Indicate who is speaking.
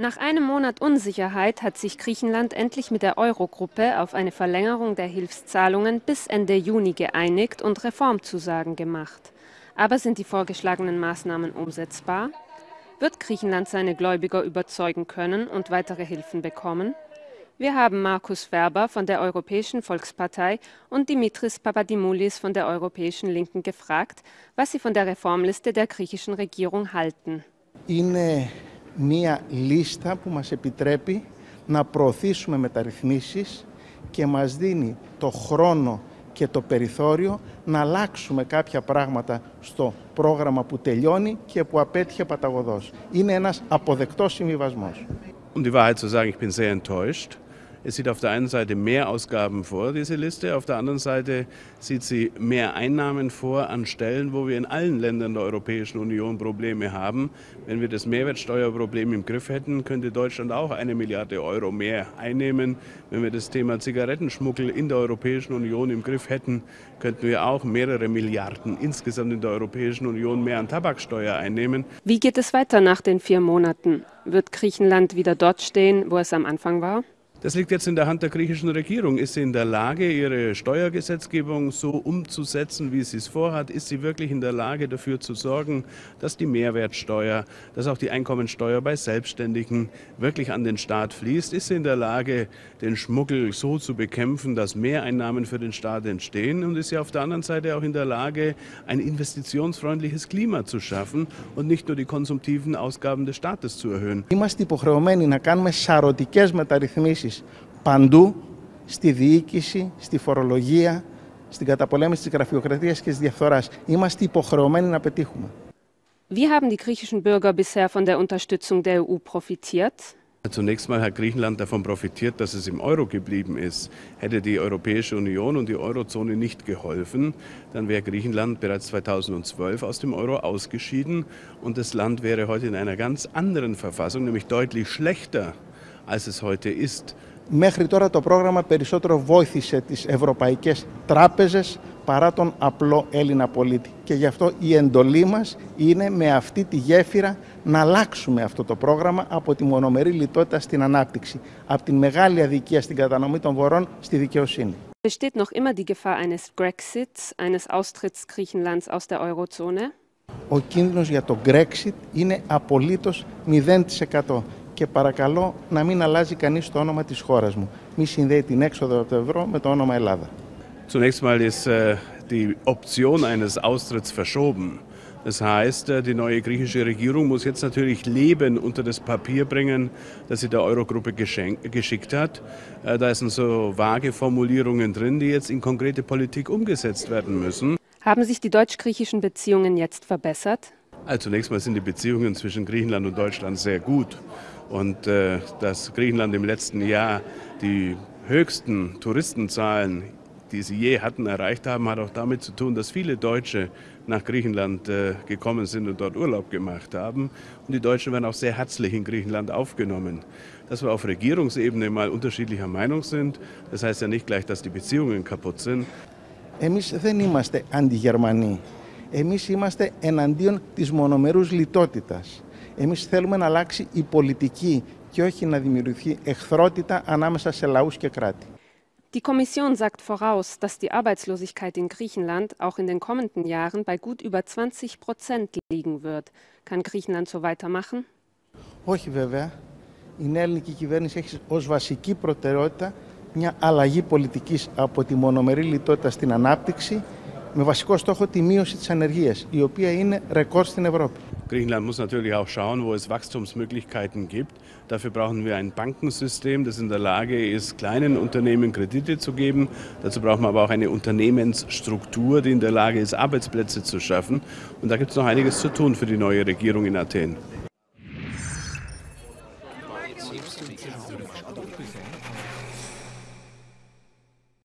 Speaker 1: Nach einem Monat Unsicherheit hat sich Griechenland endlich mit der Eurogruppe auf eine Verlängerung der Hilfszahlungen bis Ende Juni geeinigt und Reformzusagen gemacht. Aber sind die vorgeschlagenen Maßnahmen umsetzbar? Wird Griechenland seine Gläubiger überzeugen können und weitere Hilfen bekommen? Wir haben Markus Werber von der Europäischen Volkspartei und Dimitris Papadimoulis von der Europäischen Linken gefragt, was sie von der Reformliste der griechischen Regierung halten.
Speaker 2: Είναι μία λίστα που μας επιτρέπει να προωθήσουμε μεταρρυθμίσεις και μας δίνει το χρόνο και το περιθώριο να αλλάξουμε κάποια πράγματα στο πρόγραμμα που τελειώνει και που απέτυχε παταγωδός. Είναι ένας αποδεκτός συμβιβασμός.
Speaker 3: Um die Wahrheit zu sagen, ich bin sehr enttäuscht. Es sieht auf der einen Seite mehr Ausgaben vor, diese Liste, auf der anderen Seite sieht sie mehr Einnahmen vor an Stellen, wo wir in allen Ländern der Europäischen Union Probleme haben. Wenn wir das Mehrwertsteuerproblem im Griff hätten, könnte Deutschland auch eine Milliarde Euro mehr einnehmen. Wenn wir das Thema Zigarettenschmuggel in der Europäischen Union im Griff hätten, könnten wir auch mehrere Milliarden insgesamt in der Europäischen Union mehr an Tabaksteuer einnehmen.
Speaker 1: Wie geht es weiter nach den vier Monaten? Wird Griechenland wieder dort stehen, wo es am Anfang war?
Speaker 3: Das liegt jetzt in der Hand der griechischen Regierung. Ist sie in der Lage, ihre Steuergesetzgebung so umzusetzen, wie sie es vorhat? Ist sie wirklich in der Lage, dafür zu sorgen, dass die Mehrwertsteuer, dass auch die Einkommensteuer bei Selbstständigen wirklich an den Staat fließt? Ist sie in der Lage, den Schmuggel so zu bekämpfen, dass Mehreinnahmen für den Staat entstehen? Und ist sie auf der anderen Seite auch in der Lage, ein investitionsfreundliches Klima zu schaffen und nicht nur die konsumtiven Ausgaben des Staates zu erhöhen?
Speaker 2: Είμαστε υποχρεωμένοι να κάνουμε σαρωτικές μεταρρυθμίσεις παντού, στη διοίκηση, στη φορολογία, στην καταπολέμηση της γραφειοκρατίας και της διαφθοράς. Είμαστε υποχρεωμένοι να πετύχουμε.
Speaker 1: Wie haben die griechischen Bürger bisher von der Unterstützung der EU profitiert?
Speaker 3: Zunächst mal hat Griechenland davon profitiert, dass es im Euro geblieben ist. Hätte die Europäische Union und die Eurozone nicht geholfen, dann wäre Griechenland bereits 2012 aus dem Euro ausgeschieden und das Land wäre heute in einer ganz anderen Verfassung, nämlich deutlich schlechter, als es heute ist.
Speaker 2: Μέχρι τώρα το πρόγραμμα περισσότερο βοήθησε τις ευρωπαϊκές τράπεζες παρά τον απλό Έλληνα πολίτη. Και γι' αυτό η εντολή μας είναι με αυτή τη γέφυρα να αλλάξουμε αυτό το πρόγραμμα από τη μονομερή λιτότητα στην ανάπτυξη, από την μεγάλη αδικία στην κατανομή των βορών στη δικαιοσύνη.
Speaker 1: Besteht noch immer die Gefahr eines Grexits, eines Austritts Griechenlands aus der Eurozone?
Speaker 2: Ο κίνδυνος για το Brexit είναι απολύτως 0%. και παρακαλώ να μην αλλάζει κανείς το όνομα της χώρας μου. Μη συνδέει την έξοδο από το ευρώ με το όνομα Ελλάδα.
Speaker 3: Zunächst mal ist äh, die Option eines Austritts verschoben. Das heißt, äh, die neue griechische Regierung muss jetzt natürlich Leben unter das Papier bringen, das sie der Eurogruppe geschickt hat. Äh, da sind so vage Formulierungen drin, die jetzt in konkrete Politik umgesetzt werden müssen.
Speaker 1: Haben sich die deutsch-griechischen Beziehungen jetzt verbessert?
Speaker 3: Also zunächst mal sind die Beziehungen zwischen Griechenland und Deutschland sehr gut. Und äh, dass Griechenland im letzten Jahr die höchsten Touristenzahlen, die sie je hatten, erreicht haben, hat auch damit zu tun, dass viele Deutsche nach Griechenland äh, gekommen sind und dort Urlaub gemacht haben. Und die Deutschen werden auch sehr herzlich in Griechenland aufgenommen. Dass wir auf Regierungsebene mal unterschiedlicher Meinung sind, das heißt ja nicht gleich, dass die Beziehungen kaputt sind.
Speaker 2: Εμείς δεν είμαστε αντιγερμανοί. Εμείς είμαστε εναντίον της μονομερούς λιτότητας. Εμείς θέλουμε να αλλάξει η πολιτική και όχι να δημιουργηθεί εχθρότητα ανάμεσα σε λαούς και κράτη.
Speaker 1: Die Kommission sagt voraus, dass die Arbeitslosigkeit in Griechenland auch in den kommenden Jahren bei gut über 20 Prozent liegen wird. Kann Griechenland so weitermachen?
Speaker 2: Όχι βέβαια. Η νέα ελληνική κυβέρνηση έχει ως βασική προτεραιότητα μια αλλαγή πολιτικής από τη μονομερή λιτότητα στην ανάπτυξη με βασικό στόχο τη μείωση της ανεργίας, η οποία είναι ρεκόρ στην Ευρώπη.
Speaker 3: Griechenland muss natürlich auch schauen, wo es Wachstumsmöglichkeiten gibt. Dafür brauchen wir ein Bankensystem, das in der Lage ist, kleinen Unternehmen Kredite zu geben. Dazu brauchen wir aber auch eine Unternehmensstruktur, die in der Lage ist, Arbeitsplätze zu schaffen. Und da gibt es noch einiges zu tun für die neue Regierung in Athen.